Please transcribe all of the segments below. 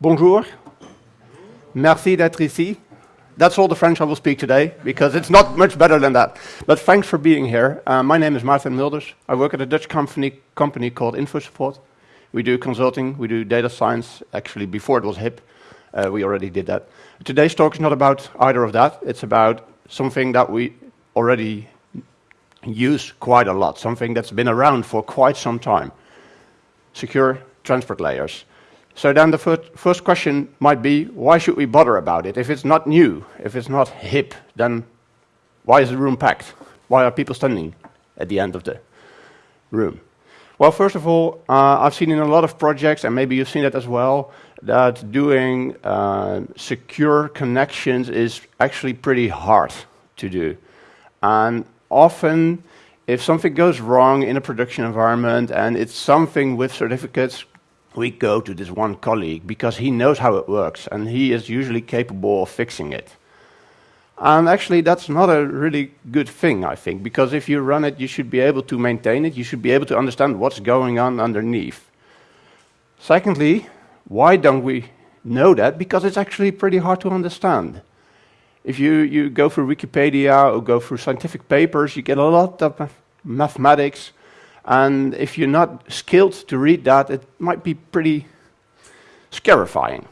Bonjour. Merci d'être ici. That's all the French I will speak today, because it's not much better than that. But thanks for being here. Uh, my name is Maarten Mulders. I work at a Dutch company, company called InfoSupport. We do consulting, we do data science. Actually, before it was hip, uh, we already did that. Today's talk is not about either of that. It's about something that we already use quite a lot, something that's been around for quite some time. Secure transport layers. So then the first, first question might be, why should we bother about it? If it's not new, if it's not hip, then why is the room packed? Why are people standing at the end of the room? Well, first of all, uh, I've seen in a lot of projects, and maybe you've seen that as well, that doing uh, secure connections is actually pretty hard to do. And often, if something goes wrong in a production environment and it's something with certificates we go to this one colleague because he knows how it works and he is usually capable of fixing it. And actually, that's not a really good thing, I think, because if you run it, you should be able to maintain it, you should be able to understand what's going on underneath. Secondly, why don't we know that? Because it's actually pretty hard to understand. If you, you go through Wikipedia or go through scientific papers, you get a lot of mathematics, and if you're not skilled to read that, it might be pretty scarifying.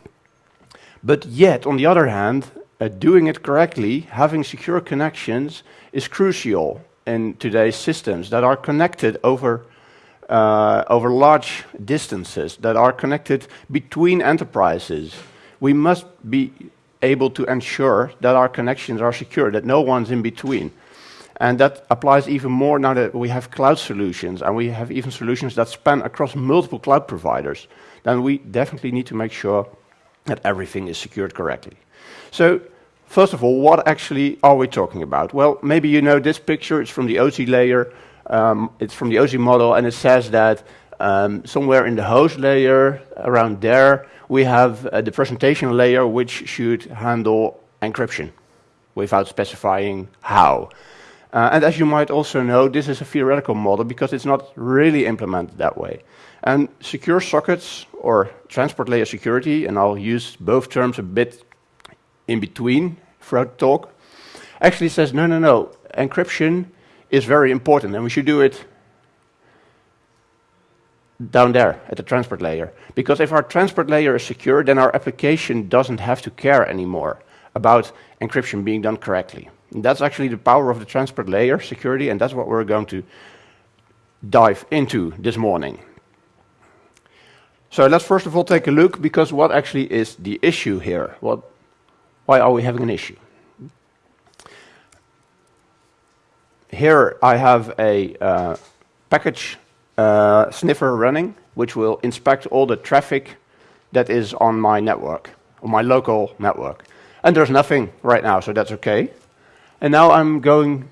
But yet, on the other hand, uh, doing it correctly, having secure connections, is crucial in today's systems that are connected over, uh, over large distances, that are connected between enterprises. We must be able to ensure that our connections are secure, that no one's in between. And that applies even more now that we have cloud solutions and we have even solutions that span across multiple cloud providers. Then we definitely need to make sure that everything is secured correctly. So, first of all, what actually are we talking about? Well, maybe you know this picture. It's from the OSI layer. Um, it's from the OSI model, and it says that um, somewhere in the host layer, around there, we have uh, the presentation layer which should handle encryption without specifying how. Uh, and as you might also know, this is a theoretical model because it's not really implemented that way. And secure sockets or transport layer security, and I'll use both terms a bit in between throughout the talk, actually says no, no, no, encryption is very important and we should do it down there at the transport layer. Because if our transport layer is secure, then our application doesn't have to care anymore about encryption being done correctly. That's actually the power of the transport layer security, and that's what we're going to dive into this morning. So let's first of all take a look, because what actually is the issue here? What, why are we having an issue? Here I have a uh, package uh, sniffer running, which will inspect all the traffic that is on my network, on my local network. And there's nothing right now, so that's okay. And now I'm going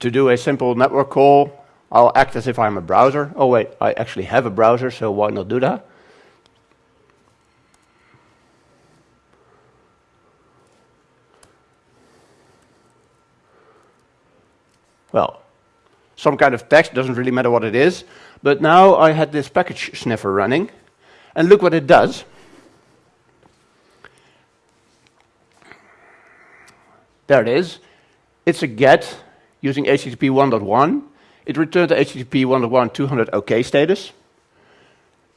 to do a simple network call. I'll act as if I'm a browser. Oh wait, I actually have a browser, so why not do that? Well, some kind of text, doesn't really matter what it is. But now I had this package sniffer running, and look what it does. There it is. It's a GET using HTTP 1.1. It returned the HTTP 1.1 200 OK status.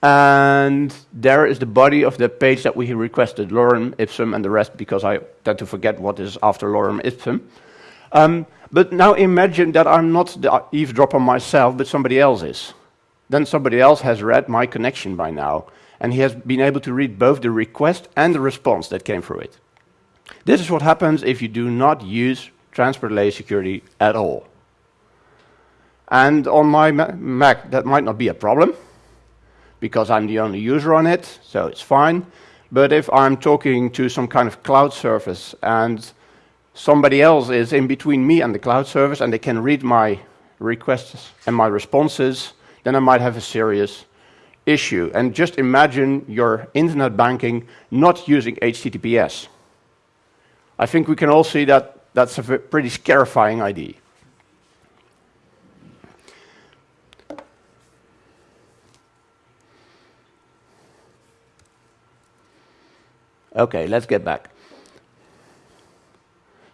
And there is the body of the page that we requested, lorem ipsum and the rest, because I tend to forget what is after lorem ipsum. Um, but now imagine that I'm not the eavesdropper myself, but somebody else is. Then somebody else has read my connection by now, and he has been able to read both the request and the response that came through it. This is what happens if you do not use transport layer security at all. And on my Mac, that might not be a problem, because I'm the only user on it, so it's fine. But if I'm talking to some kind of cloud service and somebody else is in between me and the cloud service and they can read my requests and my responses, then I might have a serious issue. And just imagine your internet banking not using HTTPS. I think we can all see that that's a pretty scarifying idea. Okay, let's get back.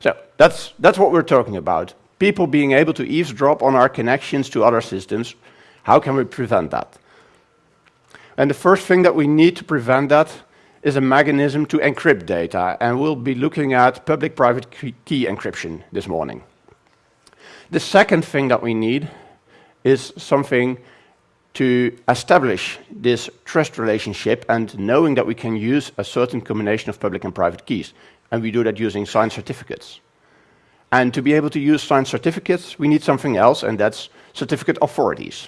So that's, that's what we're talking about. People being able to eavesdrop on our connections to other systems. How can we prevent that? And the first thing that we need to prevent that is a mechanism to encrypt data, and we'll be looking at public-private key encryption this morning. The second thing that we need is something to establish this trust relationship and knowing that we can use a certain combination of public and private keys. And we do that using signed certificates. And to be able to use signed certificates, we need something else, and that's certificate authorities.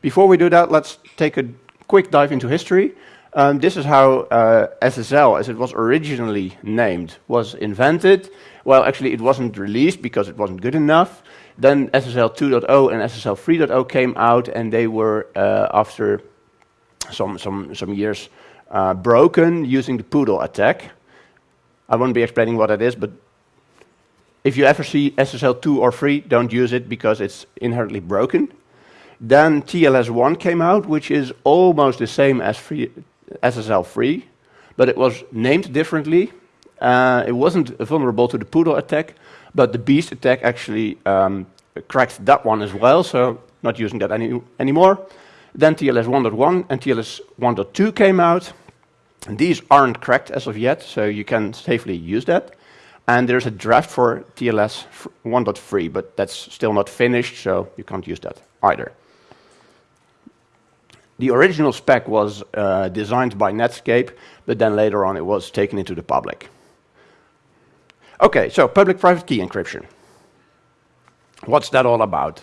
Before we do that, let's take a quick dive into history. Um, this is how uh, SSL, as it was originally named, was invented. Well, actually, it wasn't released because it wasn't good enough. Then SSL 2.0 and SSL 3.0 came out, and they were, uh, after some, some, some years, uh, broken using the Poodle attack. I won't be explaining what that is, but if you ever see SSL 2 or 3, don't use it because it's inherently broken. Then TLS1 came out, which is almost the same as free, SSL3, but it was named differently. Uh, it wasn't vulnerable to the Poodle attack, but the Beast attack actually um, cracked that one as well, so not using that any anymore. Then TLS 1.1 and TLS 1.2 came out. And these aren't cracked as of yet, so you can safely use that. And there's a draft for TLS 1.3, but that's still not finished, so you can't use that either. The original spec was uh, designed by Netscape, but then later on it was taken into the public. Okay, so public-private key encryption. What's that all about?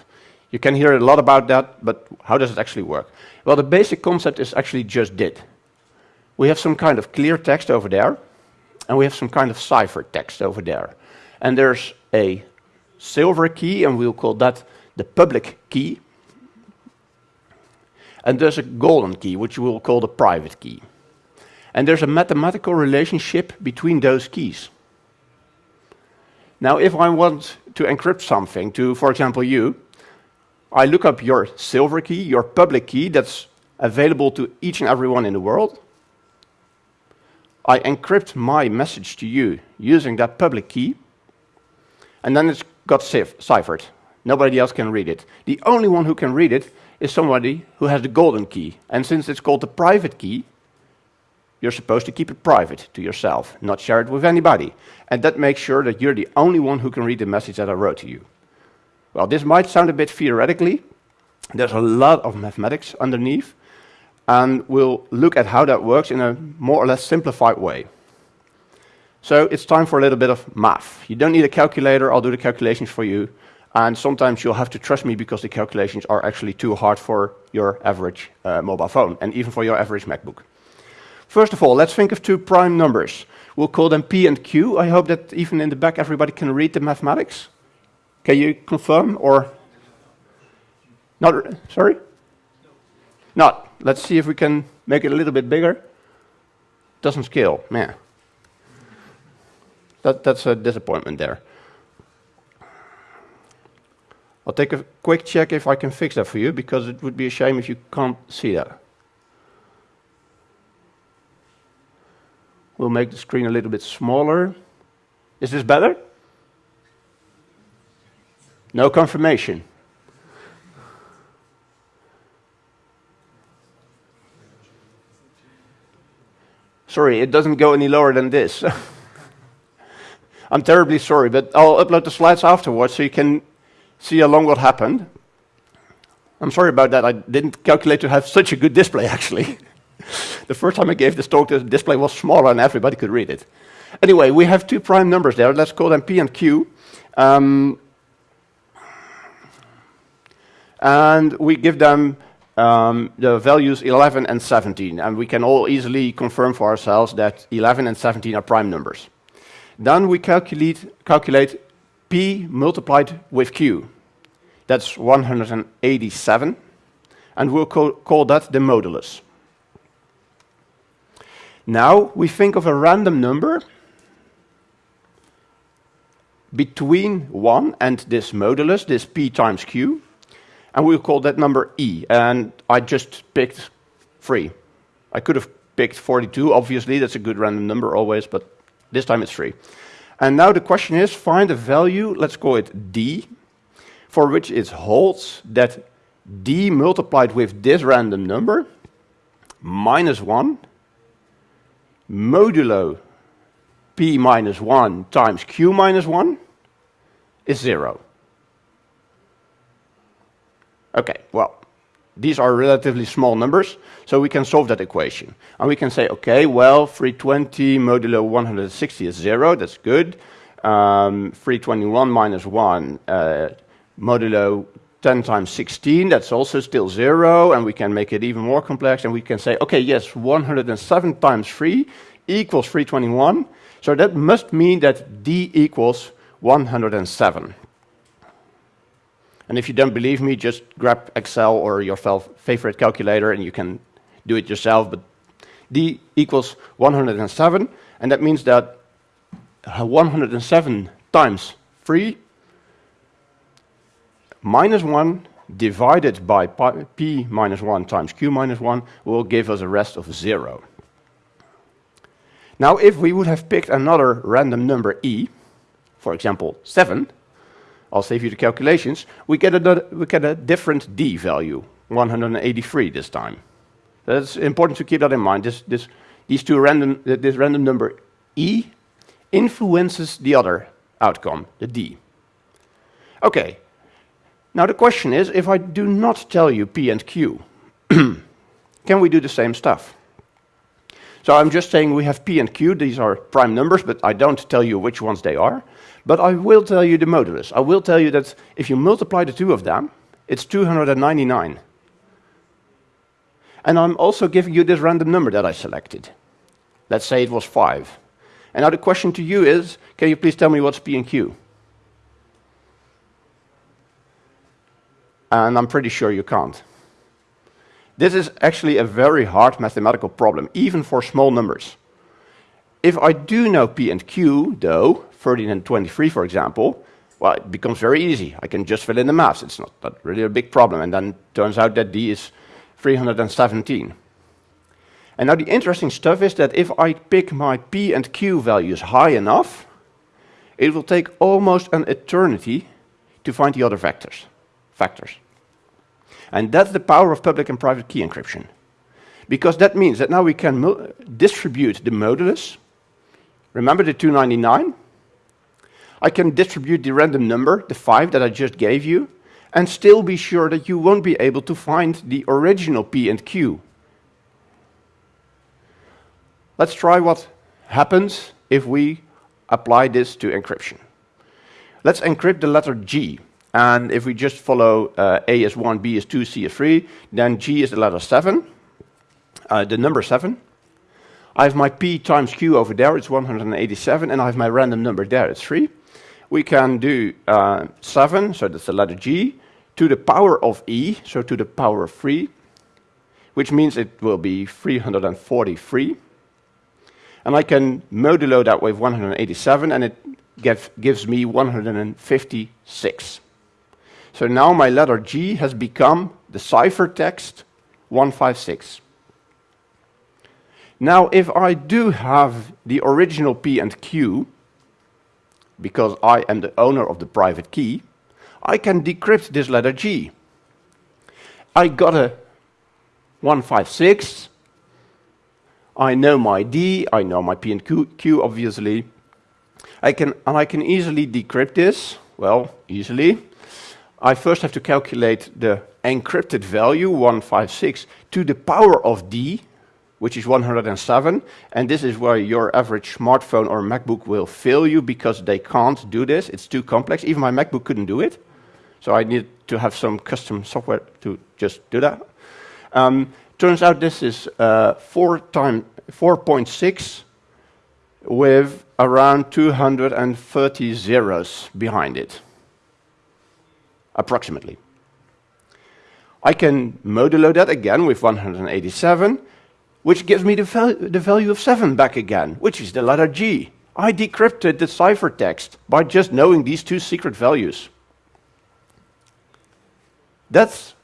You can hear a lot about that, but how does it actually work? Well, the basic concept is actually just did. We have some kind of clear text over there, and we have some kind of cipher text over there. And there's a silver key, and we'll call that the public key, and there's a golden key, which we will call the private key. And there's a mathematical relationship between those keys. Now, if I want to encrypt something to, for example, you, I look up your silver key, your public key that's available to each and everyone in the world. I encrypt my message to you using that public key, and then it's got ciphered. Nobody else can read it. The only one who can read it is somebody who has the golden key. And since it's called the private key, you're supposed to keep it private to yourself, not share it with anybody. And that makes sure that you're the only one who can read the message that I wrote to you. Well, this might sound a bit theoretically. There's a lot of mathematics underneath. And we'll look at how that works in a more or less simplified way. So it's time for a little bit of math. You don't need a calculator, I'll do the calculations for you. And sometimes you'll have to trust me because the calculations are actually too hard for your average uh, mobile phone and even for your average MacBook. First of all, let's think of two prime numbers. We'll call them P and Q. I hope that even in the back everybody can read the mathematics. Can you confirm or not? Sorry? Not. Let's see if we can make it a little bit bigger. Doesn't scale, man. That, that's a disappointment there. I'll take a quick check if I can fix that for you, because it would be a shame if you can't see that. We'll make the screen a little bit smaller. Is this better? No confirmation. Sorry, it doesn't go any lower than this. I'm terribly sorry, but I'll upload the slides afterwards so you can see along what happened. I'm sorry about that. I didn't calculate to have such a good display, actually. the first time I gave this talk, the display was smaller and everybody could read it. Anyway, we have two prime numbers there. Let's call them P and Q. Um, and we give them um, the values 11 and 17. And we can all easily confirm for ourselves that 11 and 17 are prime numbers. Then we calculate, calculate P multiplied with Q. That's 187. And we'll call, call that the modulus. Now we think of a random number between 1 and this modulus, this p times q, and we'll call that number e. And I just picked 3. I could have picked 42, obviously, that's a good random number always, but this time it's 3. And now the question is, find a value, let's call it d, for which it holds that d multiplied with this random number, minus 1, modulo p minus 1 times q minus 1 is 0. Okay, well, these are relatively small numbers, so we can solve that equation. And we can say, okay, well, 320 modulo 160 is 0, that's good. Um, 321 minus 1 uh, modulo 10 times 16, that's also still 0, and we can make it even more complex, and we can say, okay, yes, 107 times 3 equals 321, so that must mean that d equals 107. And if you don't believe me, just grab Excel or your favorite calculator and you can do it yourself. But D equals 107, and that means that uh, 107 times 3 minus 1 divided by p minus 1 times q minus 1 will give us a rest of 0. Now, if we would have picked another random number e, for example 7, I'll save you the calculations, we get a, we get a different d value, 183 this time. That's important to keep that in mind. This, this, these two random, this random number e influences the other outcome, the d. Okay, now the question is, if I do not tell you p and q, can we do the same stuff? So I'm just saying we have p and q, these are prime numbers, but I don't tell you which ones they are. But I will tell you the modulus. I will tell you that if you multiply the two of them, it's 299. And I'm also giving you this random number that I selected. Let's say it was 5. And now the question to you is, can you please tell me what's P and Q? And I'm pretty sure you can't. This is actually a very hard mathematical problem, even for small numbers. If I do know P and Q, though, 13 and 23, for example, well, it becomes very easy. I can just fill in the maths. It's not really a big problem. And then turns out that D is 317. And now the interesting stuff is that if I pick my P and Q values high enough, it will take almost an eternity to find the other vectors, factors. And that's the power of public and private key encryption. Because that means that now we can distribute the modulus. Remember the 299? I can distribute the random number, the 5 that I just gave you, and still be sure that you won't be able to find the original P and Q. Let's try what happens if we apply this to encryption. Let's encrypt the letter G. And if we just follow uh, A is 1, B is 2, C is 3, then G is the letter 7, uh, the number 7. I have my P times Q over there, it's 187, and I have my random number there, it's 3 we can do uh, 7, so that's the letter G, to the power of E, so to the power of 3, which means it will be 343. And I can modulo that with 187, and it give, gives me 156. So now my letter G has become the ciphertext 156. Now, if I do have the original P and Q, because I am the owner of the private key, I can decrypt this letter G. I got a 156. I know my D, I know my P and Q, Q obviously. I can, and I can easily decrypt this, well, easily. I first have to calculate the encrypted value, 156, to the power of D, which is 107. And this is where your average smartphone or MacBook will fail you because they can't do this. It's too complex. Even my MacBook couldn't do it. So I need to have some custom software to just do that. Um, turns out this is uh, 4 time 4.6 with around 230 zeros behind it, approximately. I can modulo that again with 187, which gives me the, val the value of 7 back again, which is the letter G. I decrypted the ciphertext by just knowing these two secret values. That's,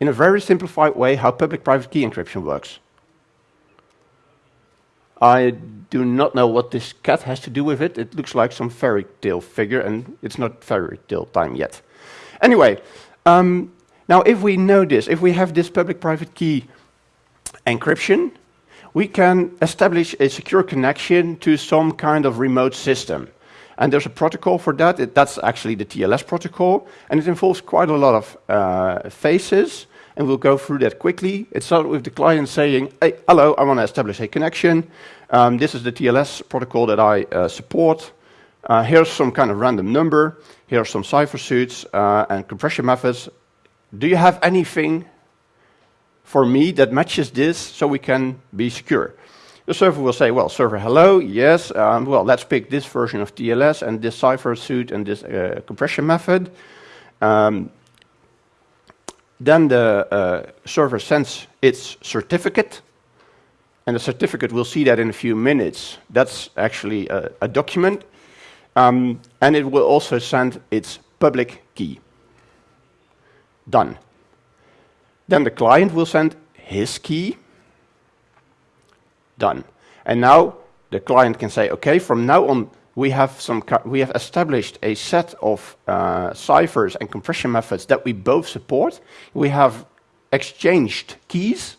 in a very simplified way, how public-private key encryption works. I do not know what this cat has to do with it. It looks like some fairy tale figure, and it's not fairy tale time yet. Anyway, um, now if we know this, if we have this public-private key encryption, we can establish a secure connection to some kind of remote system. And there's a protocol for that. It, that's actually the TLS protocol, and it involves quite a lot of uh, phases and we'll go through that quickly. It starts with the client saying, hey, hello, I want to establish a connection. Um, this is the TLS protocol that I uh, support. Uh, here's some kind of random number. Here are some cipher suits uh, and compression methods. Do you have anything for me that matches this so we can be secure? The server will say, well, server, hello, yes, um, well, let's pick this version of TLS and this cipher suit and this uh, compression method. Um, then the uh, server sends its certificate, and the certificate, we'll see that in a few minutes. That's actually a, a document. Um, and it will also send its public key. Done. Then the client will send his key. Done. And now the client can say, okay, from now on, we have, some we have established a set of uh, ciphers and compression methods that we both support. We have exchanged keys.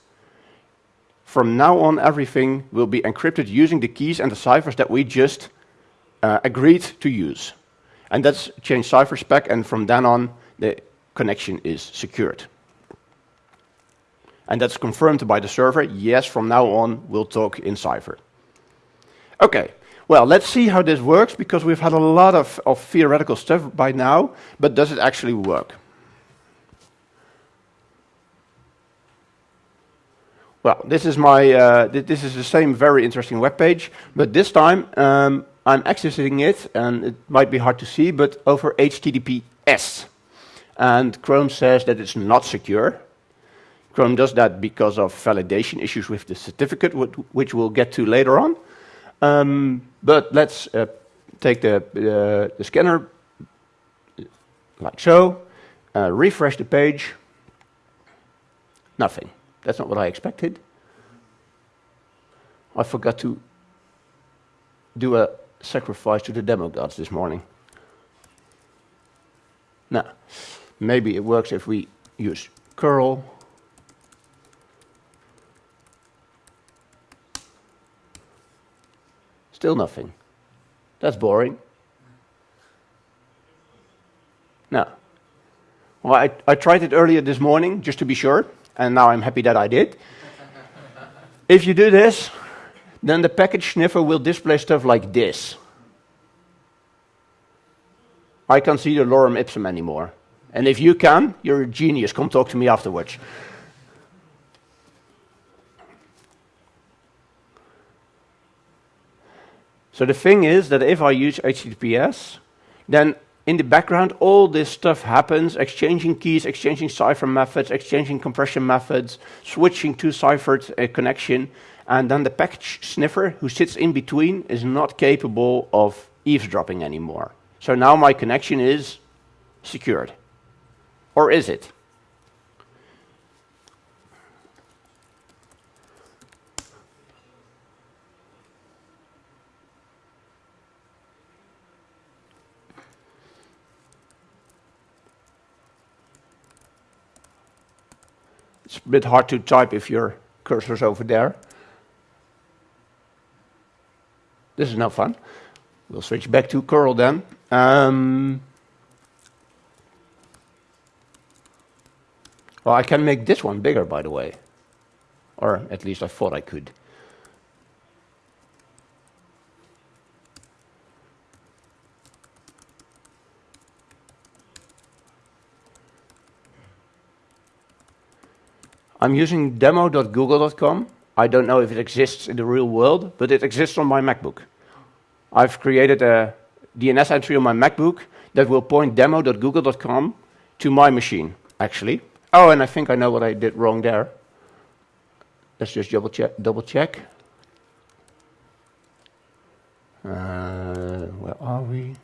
From now on, everything will be encrypted using the keys and the ciphers that we just uh, agreed to use. And that's change cipher spec, and from then on, the connection is secured. And that's confirmed by the server. Yes, from now on, we'll talk in cipher. Okay, well, let's see how this works, because we've had a lot of, of theoretical stuff by now, but does it actually work? Well, this is my uh, th this is the same very interesting web page, but this time um, I'm accessing it, and it might be hard to see, but over HTTPS. And Chrome says that it's not secure. Chrome does that because of validation issues with the certificate, which we'll get to later on. Um, but let's uh, take the, uh, the scanner like so, uh, refresh the page. Nothing. That's not what I expected. I forgot to do a sacrifice to the demo gods this morning. Now, maybe it works if we use curl Still nothing. That's boring. No. Well, I, I tried it earlier this morning just to be sure, and now I'm happy that I did. if you do this, then the package sniffer will display stuff like this. I can't see the lorem ipsum anymore. And if you can, you're a genius. Come talk to me afterwards. So the thing is that if I use HTTPS, then in the background, all this stuff happens, exchanging keys, exchanging cipher methods, exchanging compression methods, switching to ciphered uh, connection, and then the package sniffer who sits in between is not capable of eavesdropping anymore. So now my connection is secured. Or is it? It's a bit hard to type if your cursor's over there. This is no fun. We'll switch back to curl then. Um, well, I can make this one bigger, by the way. Or at least I thought I could. I'm using demo.google.com. I don't know if it exists in the real world, but it exists on my MacBook. I've created a DNS entry on my MacBook that will point demo.google.com to my machine, actually. Oh, and I think I know what I did wrong there. Let's just double check. Double check. Uh, where are we?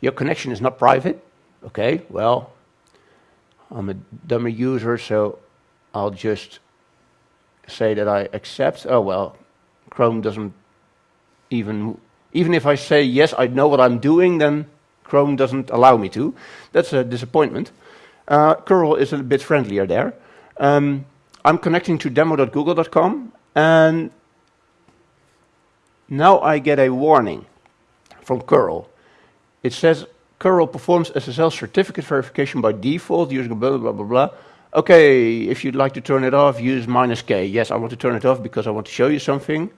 Your connection is not private. Okay, well, I'm a dummy user, so I'll just say that I accept. Oh, well, Chrome doesn't even, even if I say, yes, I know what I'm doing, then Chrome doesn't allow me to. That's a disappointment. Uh, curl is a bit friendlier there. Um, I'm connecting to demo.google.com, and now I get a warning from curl. It says curl performs SSL certificate verification by default using blah, blah, blah, blah. Okay, if you'd like to turn it off, use minus K. Yes, I want to turn it off because I want to show you something.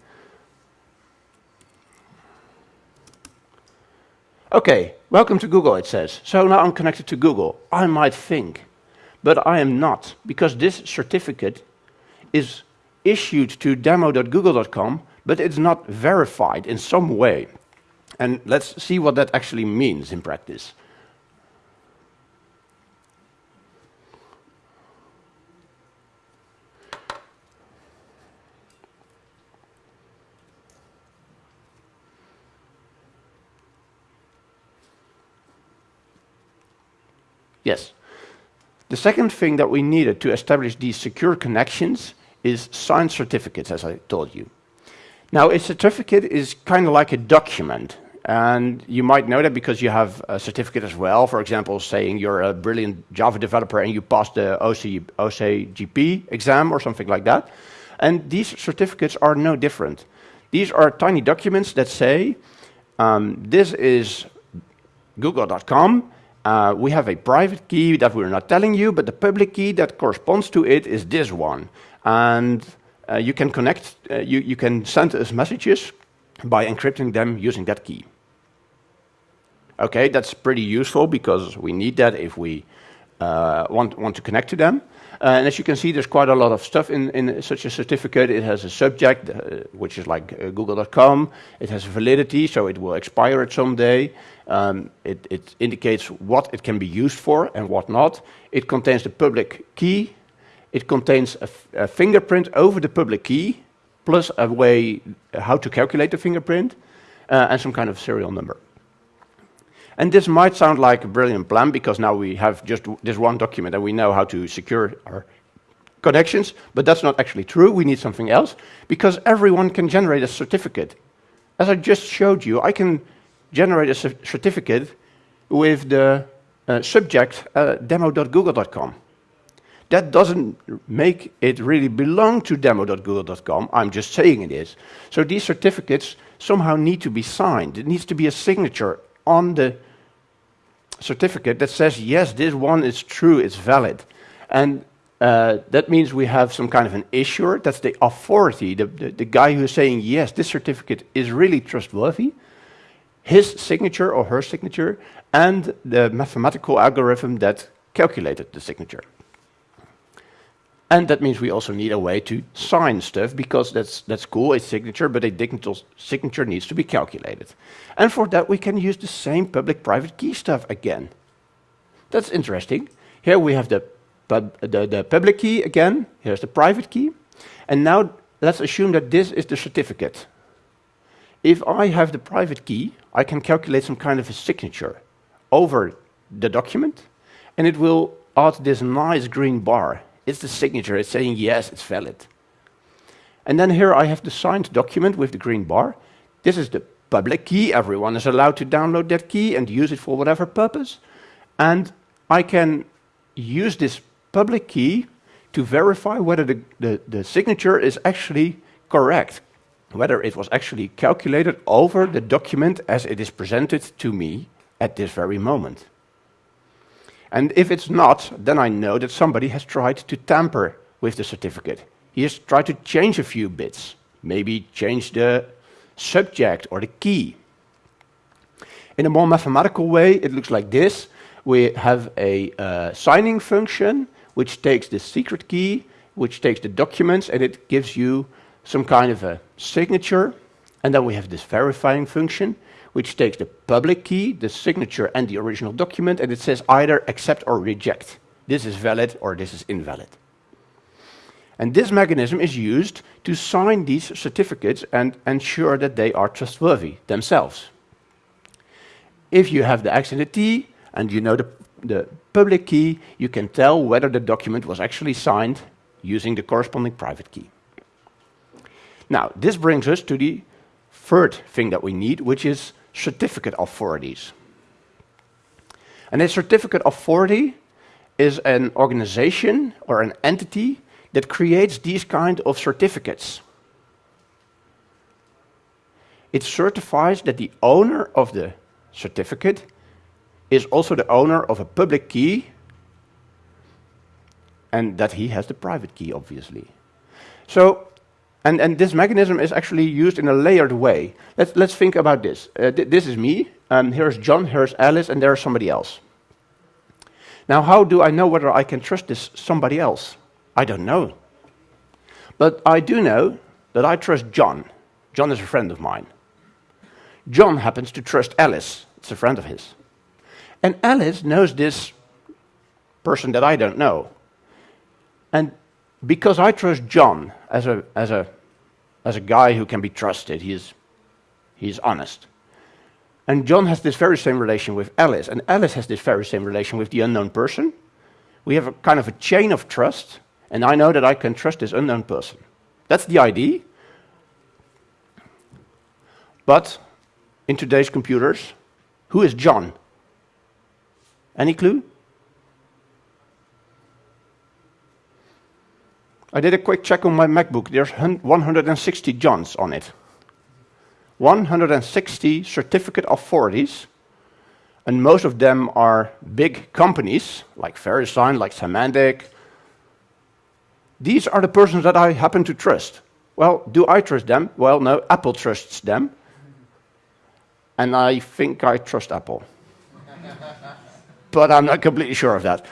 Okay, welcome to Google, it says. So now I'm connected to Google. I might think, but I am not, because this certificate is issued to demo.google.com, but it's not verified in some way. And let's see what that actually means in practice. Yes. The second thing that we needed to establish these secure connections is signed certificates, as I told you. Now, a certificate is kind of like a document. And you might know that because you have a certificate as well, for example, saying you're a brilliant Java developer and you passed the OC, OCJP exam or something like that. And these certificates are no different. These are tiny documents that say, um, this is google.com, uh, we have a private key that we're not telling you, but the public key that corresponds to it is this one. And uh, you can connect, uh, you, you can send us messages by encrypting them using that key. Okay, that's pretty useful because we need that if we uh, want, want to connect to them. Uh, and as you can see, there's quite a lot of stuff in, in such a certificate. It has a subject, uh, which is like uh, google.com. It has validity, so it will expire at some day. Um, it, it, indicates what it can be used for and what not. It contains the public key. It contains a, fingerprint over the public key, plus a way how to calculate the fingerprint, uh, and some kind of serial number. And this might sound like a brilliant plan because now we have just this one document and we know how to secure our connections, but that's not actually true. We need something else because everyone can generate a certificate. As I just showed you, I can generate a certificate with the uh, subject uh, demo.google.com. That doesn't make it really belong to demo.google.com. I'm just saying it is. So these certificates somehow need to be signed. It needs to be a signature on the certificate that says, yes, this one is true, it's valid. And uh, that means we have some kind of an issuer, that's the authority, the, the, the guy who is saying, yes, this certificate is really trustworthy, his signature or her signature, and the mathematical algorithm that calculated the signature. And that means we also need a way to sign stuff because that's, that's cool, a signature, but a digital signature needs to be calculated. And for that, we can use the same public-private key stuff again. That's interesting. Here we have the, pub, the, the public key again. Here's the private key. And now let's assume that this is the certificate. If I have the private key, I can calculate some kind of a signature over the document, and it will add this nice green bar it's the signature. It's saying, yes, it's valid. And then here I have the signed document with the green bar. This is the public key. Everyone is allowed to download that key and use it for whatever purpose. And I can use this public key to verify whether the, the, the signature is actually correct, whether it was actually calculated over the document as it is presented to me at this very moment. And if it's not, then I know that somebody has tried to tamper with the certificate. He has tried to change a few bits, maybe change the subject or the key. In a more mathematical way, it looks like this. We have a uh, signing function, which takes the secret key, which takes the documents, and it gives you some kind of a signature. And then we have this verifying function, which takes the public key, the signature, and the original document, and it says either accept or reject. This is valid or this is invalid. And this mechanism is used to sign these certificates and ensure that they are trustworthy themselves. If you have the X and the T, and you know the the public key, you can tell whether the document was actually signed using the corresponding private key. Now, this brings us to the third thing that we need, which is certificate authorities. And a certificate authority is an organization or an entity that creates these kind of certificates. It certifies that the owner of the certificate is also the owner of a public key and that he has the private key, obviously. So, and, and this mechanism is actually used in a layered way. Let's, let's think about this. Uh, th this is me, um, here's John, here's Alice, and there's somebody else. Now, how do I know whether I can trust this somebody else? I don't know. But I do know that I trust John. John is a friend of mine. John happens to trust Alice, it's a friend of his. And Alice knows this person that I don't know. And because I trust John as a, as a, as a guy who can be trusted, he's, he's honest. And John has this very same relation with Alice, and Alice has this very same relation with the unknown person. We have a kind of a chain of trust, and I know that I can trust this unknown person. That's the idea. But in today's computers, who is John? Any clue? I did a quick check on my MacBook. There's 160 Johns on it. 160 certificate authorities, and most of them are big companies, like VeriSign, like Symantec. These are the persons that I happen to trust. Well, do I trust them? Well, no, Apple trusts them. And I think I trust Apple but I'm not completely sure of that.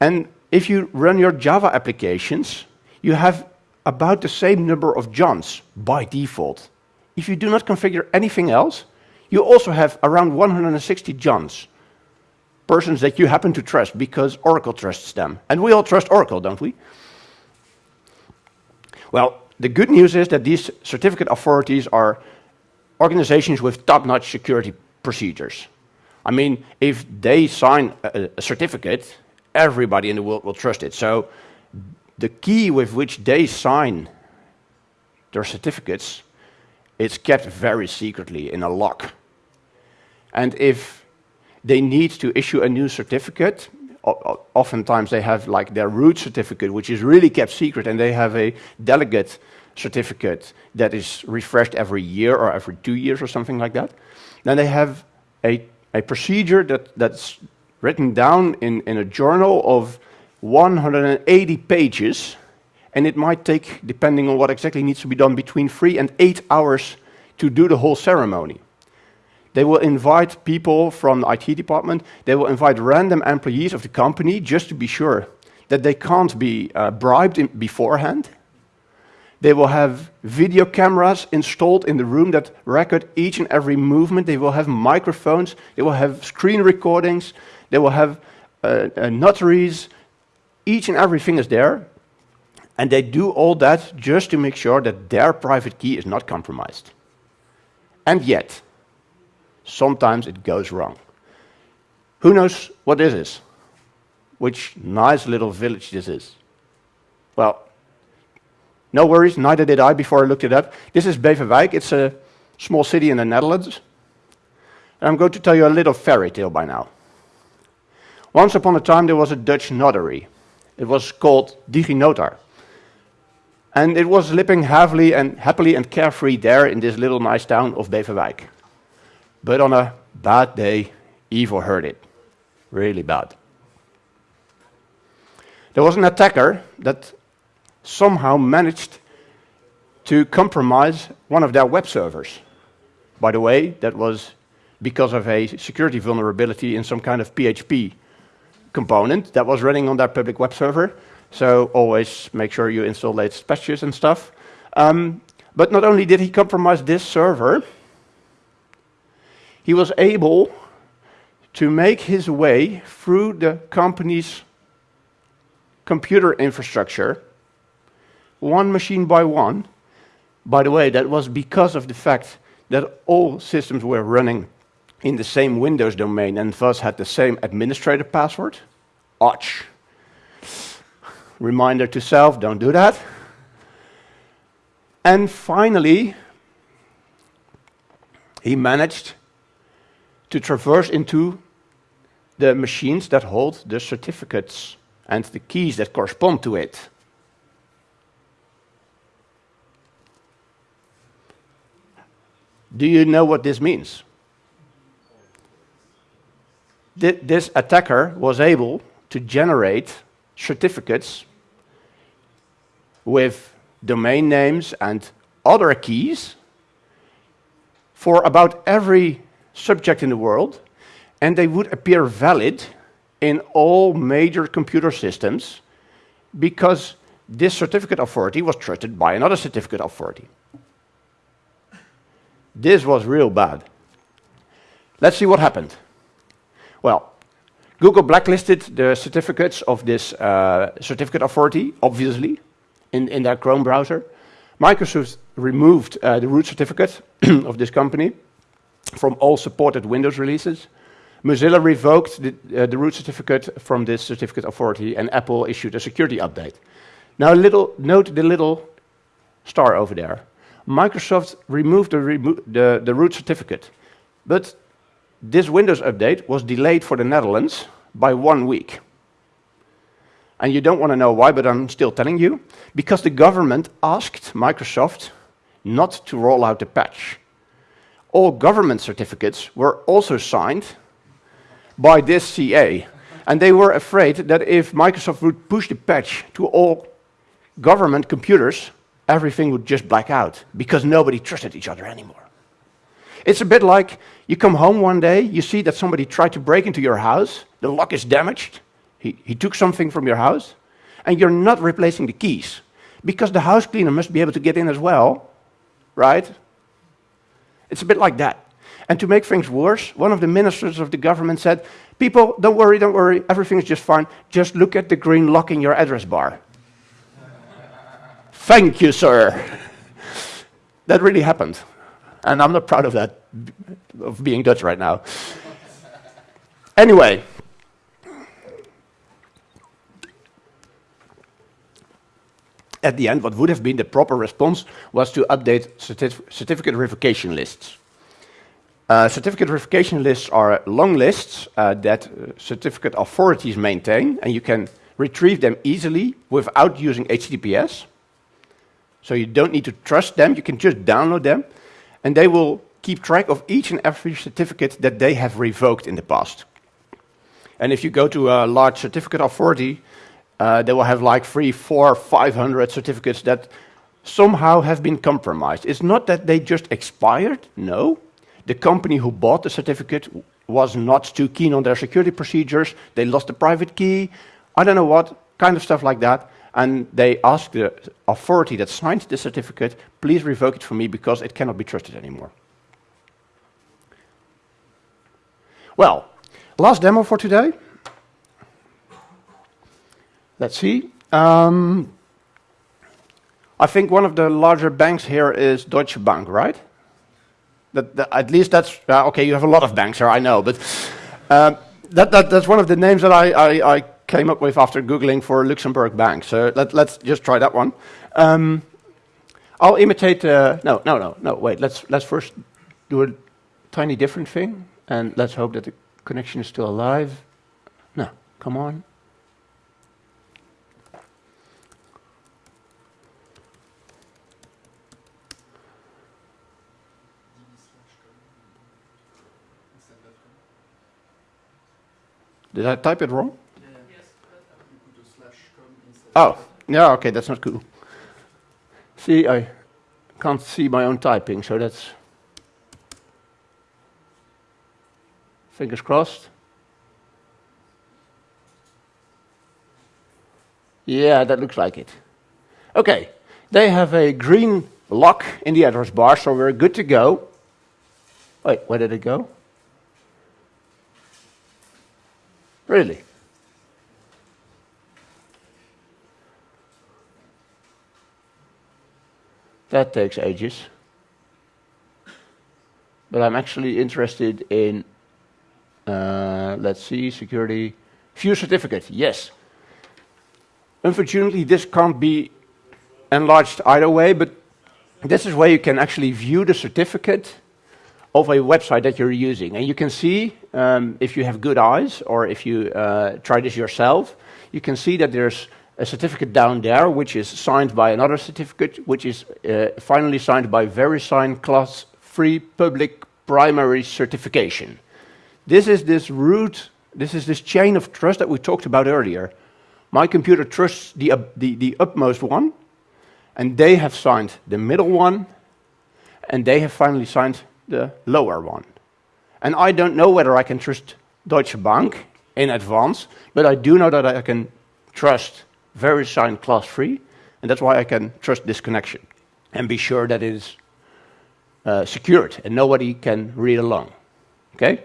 And if you run your Java applications, you have about the same number of Johns by default. If you do not configure anything else, you also have around 160 Johns, persons that you happen to trust because Oracle trusts them. And we all trust Oracle, don't we? Well, the good news is that these certificate authorities are organizations with top-notch security procedures. I mean, if they sign a, a, certificate, everybody in the world will trust it. So the key with which they sign their certificates is kept very secretly in a lock. And if they need to issue a new certificate, oftentimes they have like their root certificate, which is really kept secret, and they have a delegate certificate that is refreshed every year or every two years or something like that. Then they have a a procedure that, that's written down in, in a journal of 180 pages, and it might take, depending on what exactly needs to be done, between three and eight hours to do the whole ceremony. They will invite people from the IT department, they will invite random employees of the company just to be sure that they can't be uh, bribed beforehand, they will have video cameras installed in the room that record each and every movement. They will have microphones. They will have screen recordings. They will have uh, uh, notaries. Each and everything is there. And they do all that just to make sure that their private key is not compromised. And yet, sometimes it goes wrong. Who knows what this is? Which nice little village this is? Well, no worries, neither did I before I looked it up. This is Beverwijk. It's a small city in the Netherlands. And I'm going to tell you a little fairy tale by now. Once upon a time, there was a Dutch notary. It was called DigiNotar. And it was living happily and, happily and carefree there in this little nice town of Beverwijk. But on a bad day, evil heard it. Really bad. There was an attacker that somehow managed to compromise one of their web servers. By the way, that was because of a security vulnerability in some kind of PHP component that was running on their public web server. So always make sure you install latest patches and stuff. Um, but not only did he compromise this server, he was able to make his way through the company's computer infrastructure one machine by one. By the way, that was because of the fact that all systems were running in the same Windows domain and thus had the same administrator password. Ouch. Reminder to self, don't do that. And finally, he managed to traverse into the machines that hold the certificates and the keys that correspond to it. Do you know what this means? Th this attacker was able to generate certificates with domain names and other keys for about every subject in the world, and they would appear valid in all major computer systems because this certificate authority was trusted by another certificate authority. This was real bad. Let's see what happened. Well, Google blacklisted the certificates of this uh, certificate authority, obviously, in, in their Chrome browser. Microsoft removed uh, the root certificate of this company from all supported Windows releases. Mozilla revoked the, uh, the, root certificate from this certificate authority, and Apple issued a security update. Now, little, note the little star over there. Microsoft removed the, remo the, the root certificate, but this Windows update was delayed for the Netherlands by one week. And you don't want to know why, but I'm still telling you. Because the government asked Microsoft not to roll out the patch. All government certificates were also signed by this CA. And they were afraid that if Microsoft would push the patch to all government computers, everything would just black out because nobody trusted each other anymore. It's a bit like you come home one day, you see that somebody tried to break into your house, the lock is damaged, he, he took something from your house, and you're not replacing the keys because the house cleaner must be able to get in as well, right? It's a bit like that. And to make things worse, one of the ministers of the government said, People, don't worry, don't worry, everything's just fine. Just look at the green lock in your address bar. Thank you, sir. that really happened. And I'm not proud of that, of being Dutch right now. anyway, at the end, what would have been the proper response was to update certif certificate verification lists. Uh, certificate verification lists are long lists uh, that uh, certificate authorities maintain, and you can retrieve them easily without using HTTPS. So you don't need to trust them, you can just download them, and they will keep track of each and every certificate that they have revoked in the past. And if you go to a large certificate authority, uh, they will have like three, four, five hundred certificates that somehow have been compromised. It's not that they just expired, no. The company who bought the certificate was not too keen on their security procedures, they lost the private key, I don't know what, kind of stuff like that. And they asked the authority that signed the certificate, please revoke it for me because it cannot be trusted anymore. Well, last demo for today. Let's see. Um, I think one of the larger banks here is Deutsche Bank, right? That, that at least that's uh, okay. You have a lot of banks here, I know, but uh, that, that, that's one of the names that I, I, I, came up with after googling for Luxembourg Bank. So let, us just try that one. Um, I'll imitate. Uh, no, no, no, no. Wait. Let's let's first do a tiny different thing, and let's hope that the connection is still alive. No, come on. Did I type it wrong? Oh, yeah, okay, that's not cool. See, I can't see my own typing, so that's fingers crossed. Yeah, that looks like it. Okay, they have a green lock in the address bar, so we're good to go. Wait, where did it go? Really? That takes ages. But I'm actually interested in Uh, let's see, security, view certificate, yes. Unfortunately, this can't be enlarged either way, but this is where you can actually view the certificate of a website that you're using. And you can see, um, if you have good eyes, or if you uh, try this yourself, you can see that there's a certificate down there, which is signed by another certificate, which is uh, finally signed by VeriSign Class 3 Public Primary Certification. This is this root, this is this chain of trust that we talked about earlier. My computer trusts the, uh, the, the upmost one, and they have signed the middle one, and they have finally signed the lower one. And I don't know whether I can trust Deutsche Bank in advance, but I do know that I can trust VeriSign class free, and that's why I can trust this connection and be sure that it is uh, secured and nobody can read along. Okay?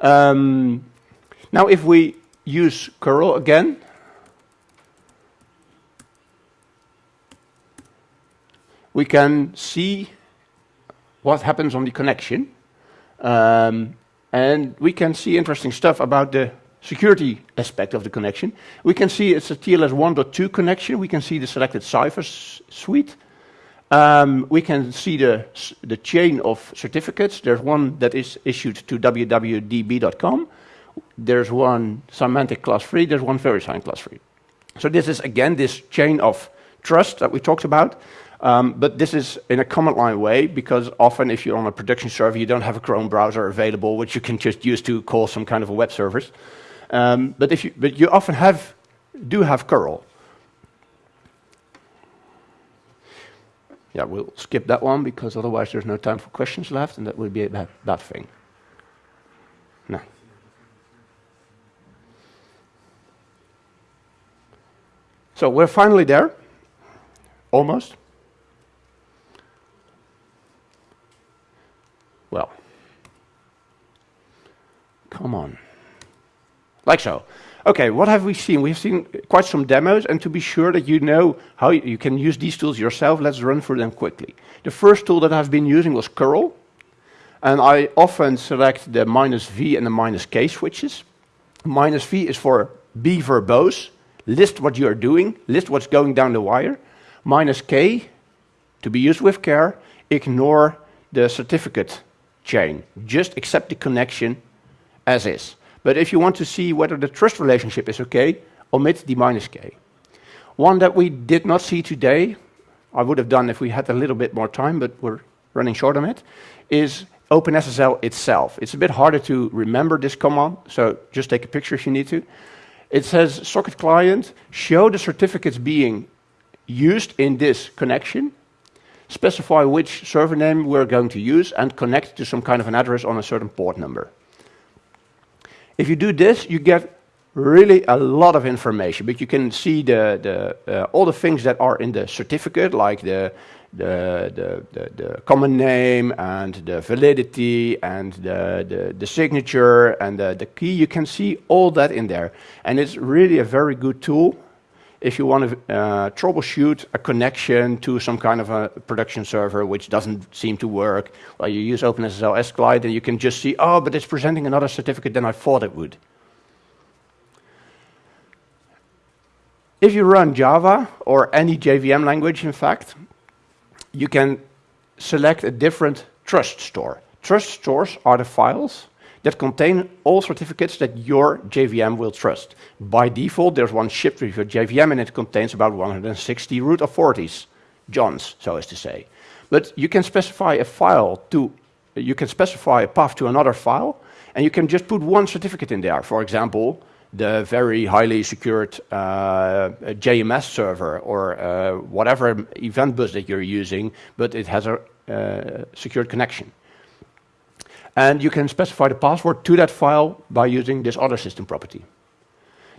Um, now, if we use curl again, we can see what happens on the connection. Um, and we can see interesting stuff about the security aspect of the connection. We can see it's a TLS 1.2 connection. We can see the selected cipher suite. Um, we can see the, the chain of certificates. There's one that is issued to www.db.com. There's one Symantec class 3. There's one VeriSign class 3. So this is, again, this chain of trust that we talked about. Um, but this is in a command line way because often if you're on a production server, you don't have a Chrome browser available, which you can just use to call some kind of a web service. Um, but, if you, but you often have, do have curl. Yeah, we'll skip that one because otherwise there's no time for questions left, and that would be a bad, bad thing. No. So we're finally there, almost. Well, come on. Like so. Okay, what have we seen? We've seen quite some demos, and to be sure that you know how you can use these tools yourself, let's run through them quickly. The first tool that I've been using was curl, and I often select the minus V and the minus K switches. Minus V is for be verbose, list what you are doing, list what's going down the wire. Minus K, to be used with care, ignore the certificate chain. Just accept the connection as is. But if you want to see whether the trust relationship is okay, omit the minus k. One that we did not see today, I would have done if we had a little bit more time, but we're running short on it, is OpenSSL itself. It's a bit harder to remember this command, so just take a picture if you need to. It says socket client, show the certificates being used in this connection, specify which server name we're going to use, and connect to some kind of an address on a certain port number. If you do this, you get really a lot of information, but you can see the, the, uh, all the things that are in the certificate, like the, the, the, the, the common name and the validity and the, the, the signature and the, the key. You can see all that in there. And it's really a very good tool if you want to uh, troubleshoot a connection to some kind of a production server which doesn't seem to work, well, you use OpenSSL s_client and you can just see, oh, but it's presenting another certificate than I thought it would. If you run Java, or any JVM language, in fact, you can select a different trust store. Trust stores are the files that contain all certificates that your JVM will trust. By default, there's one shipped with your JVM, and it contains about 160 root authorities, Johns, so as to say. But you can specify a file to, you can specify a path to another file, and you can just put one certificate in there. For example, the very highly secured uh, JMS server or uh, whatever event bus that you're using, but it has a uh, secured connection. And you can specify the password to that file by using this other system property.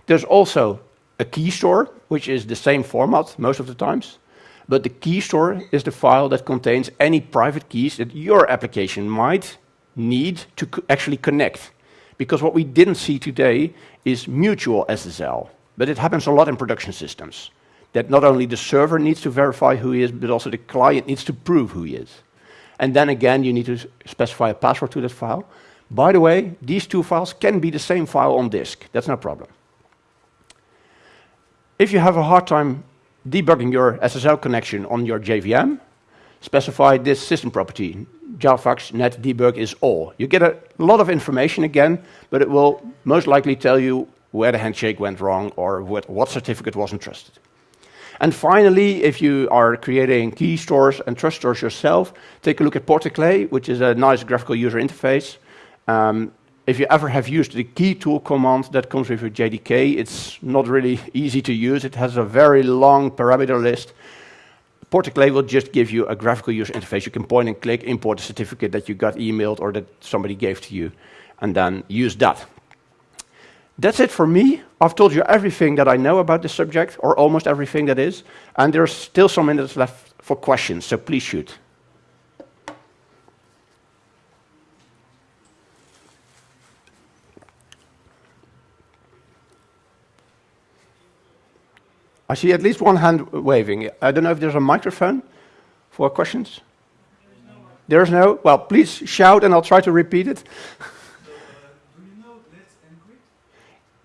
There's also a key store, which is the same format most of the times. But the key store is the file that contains any private keys that your application might need to co actually connect. Because what we didn't see today is mutual SSL. But it happens a lot in production systems. That not only the server needs to verify who he is, but also the client needs to prove who he is. And then again, you need to specify a password to that file. By the way, these two files can be the same file on disk. That's no problem. If you have a hard time debugging your SSL connection on your JVM, specify this system property, javax net debug is all. You get a lot of information again, but it will most likely tell you where the handshake went wrong or what, what certificate wasn't trusted. And finally, if you are creating key stores and trust stores yourself, take a look at Portecle, which is a nice graphical user interface. Um, if you ever have used the key tool command that comes with your JDK, it's not really easy to use. It has a very long parameter list. Portecle will just give you a graphical user interface. You can point and click, import a certificate that you got emailed or that somebody gave to you, and then use that. That's it for me. I've told you everything that I know about the subject, or almost everything that is, and there's still some minutes left for questions, so please shoot. I see at least one hand waving. I don't know if there's a microphone for questions. There's no? Well, please shout and I'll try to repeat it.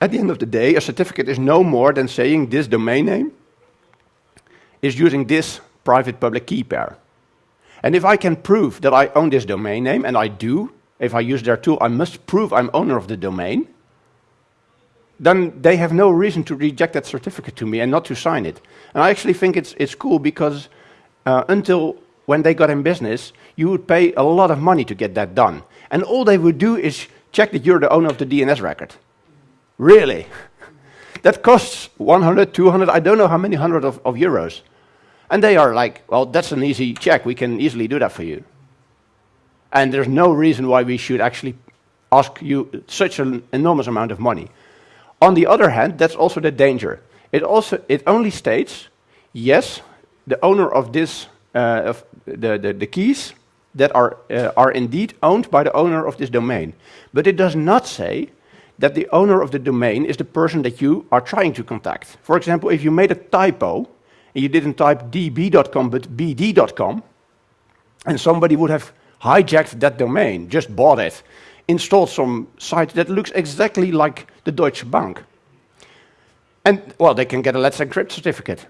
At the end of the day, a certificate is no more than saying this domain name is using this private public key pair. And if I can prove that I own this domain name, and I do, if I use their tool, I must prove I'm owner of the domain, then they have no reason to reject that certificate to me and not to sign it. And I actually think it's, it's cool because uh, until when they got in business, you would pay a lot of money to get that done. And all they would do is check that you're the owner of the DNS record. Really? that costs 100, 200, I don't know how many hundred of, of euros. And they are like, well, that's an easy check. We can easily do that for you. And there's no reason why we should actually ask you such an enormous amount of money. On the other hand, that's also the danger. It, also, it only states, yes, the owner of this, uh, of the, the, the, keys that are, uh, are indeed owned by the owner of this domain. But it does not say that the owner of the domain is the person that you are trying to contact. For example, if you made a typo, and you didn't type db.com but bd.com, and somebody would have hijacked that domain, just bought it, installed some site that looks exactly like the Deutsche Bank. And, well, they can get a Let's Encrypt certificate.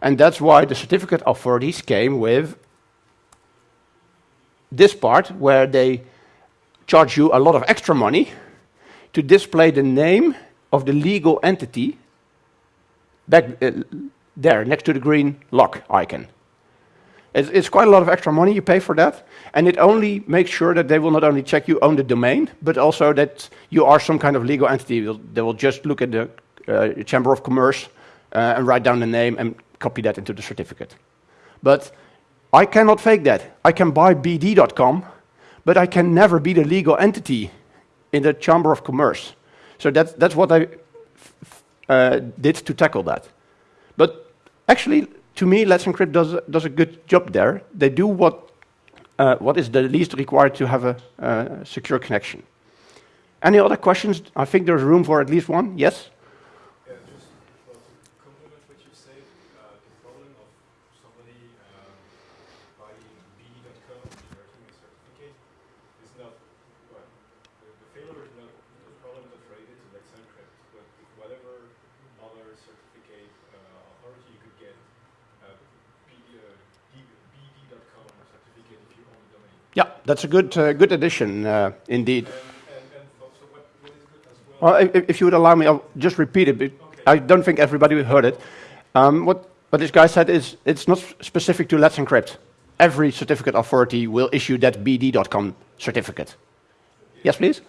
And that's why the certificate authorities came with this part where they charge you a lot of extra money to display the name of the legal entity back uh, there next to the green lock icon. It's, it's, quite a lot of extra money you pay for that, and it only makes sure that they will not only check you own the domain, but also that you are some kind of legal entity. They will just look at the uh, Chamber of Commerce uh, and write down the name and copy that into the certificate. But I cannot fake that. I can buy BD.com, but I can never be the legal entity in the Chamber of Commerce. So that's, that's what I uh, did to tackle that. But actually, to me, Let's Encrypt does, does a good job there. They do what, uh, what is the least required to have a uh, secure connection. Any other questions? I think there's room for at least one. Yes? Yeah, that's a good, uh, good addition, uh, indeed. well, if, if, you would allow me, I'll just repeat it. I don't think everybody heard it. Um, what, what this guy said is it's not specific to Let's Encrypt. Every certificate authority will issue that BD.com certificate. Yes, please?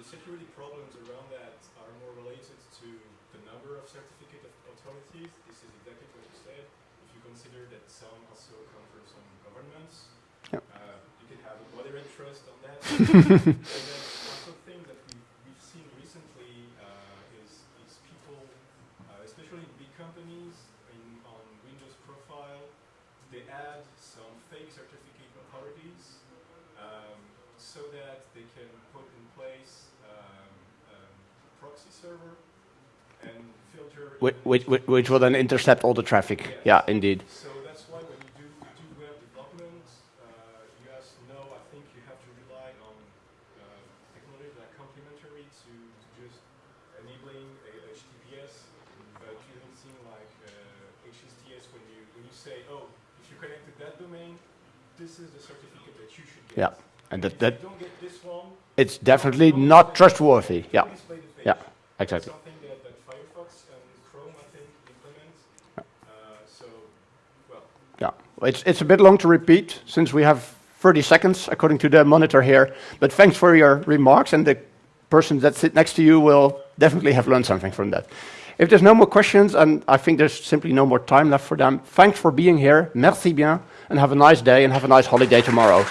the security problems around that are more related to the number of certificate This is exactly what you said. If you consider that some also come from some governments, Yep. uh, you can have a moderate interest on that. and then also thing that we, we've seen recently uh, is, is people, uh, especially in big companies, in, on Windows profile, they add some fake certificate authorities um, so that they can put in place um, um, proxy server. Which, which, which- which will then intercept all the traffic. Yeah, indeed. So that's why when you do, do web development, uh, you guys know, I think you have to rely on uh, technology that are complementary to, to just enabling a HTTPS, but you don't seem like uh, HSTS when you when you say, oh, if you connect to that domain, this is the certificate that you should get. Yeah, and if that, that don't get this one, it's definitely not trustworthy. Yeah, don't display the page. yeah, exactly. something that, that Firefox and Chrome, I think, implement. Uh, so, well, Yeah, it's, it's a bit long to repeat since we have 30 seconds according to the monitor here. But thanks for your remarks, and the person that sit next to you will definitely have learned something from that. If there's no more questions, and I think there's simply no more time left for them, thanks for being here. Merci bien, and have a nice day and have a nice holiday tomorrow.